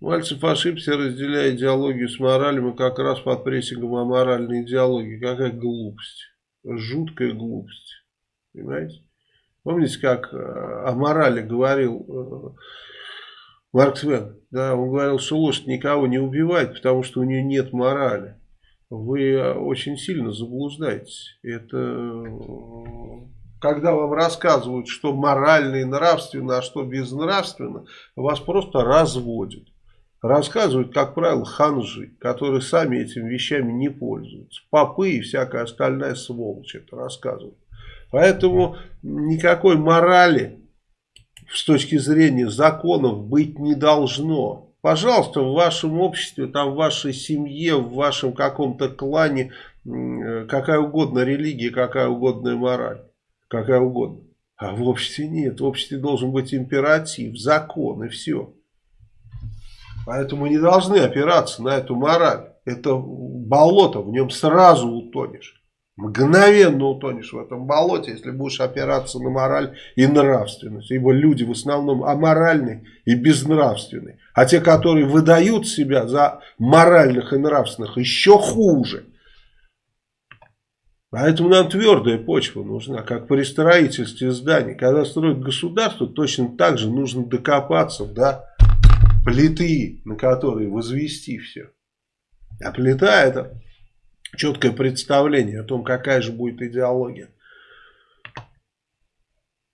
Мальцев ошибся, разделяя идеологию с моралью, и как раз под прессингом аморальной идеологии. Какая глупость. Жуткая глупость. Понимаете? Помните, как э, о морали говорил э, Марк Свен? Да, он говорил, что лошадь никого не убивает, потому что у нее нет морали. Вы очень сильно заблуждаетесь. Это когда вам рассказывают, что морально и нравственно, а что безнравственно, вас просто разводят. Рассказывают, как правило, ханжи, которые сами этими вещами не пользуются. Попы и всякая остальная сволочь это рассказывают. Поэтому никакой морали с точки зрения законов быть не должно. Пожалуйста, в вашем обществе, там, в вашей семье, в вашем каком-то клане, какая угодно религия, какая угодная мораль, какая угодно. А в обществе нет. В обществе должен быть императив, закон и все. Поэтому не должны опираться на эту мораль. Это болото, в нем сразу утонешь. Мгновенно утонешь в этом болоте, если будешь опираться на мораль и нравственность. Ибо люди в основном аморальны и безнравственны. А те, которые выдают себя за моральных и нравственных, еще хуже. Поэтому нам твердая почва нужна, как при строительстве зданий. Когда строят государство, точно так же нужно докопаться до плиты, на которой возвести все. А плита это четкое представление о том, какая же будет идеология.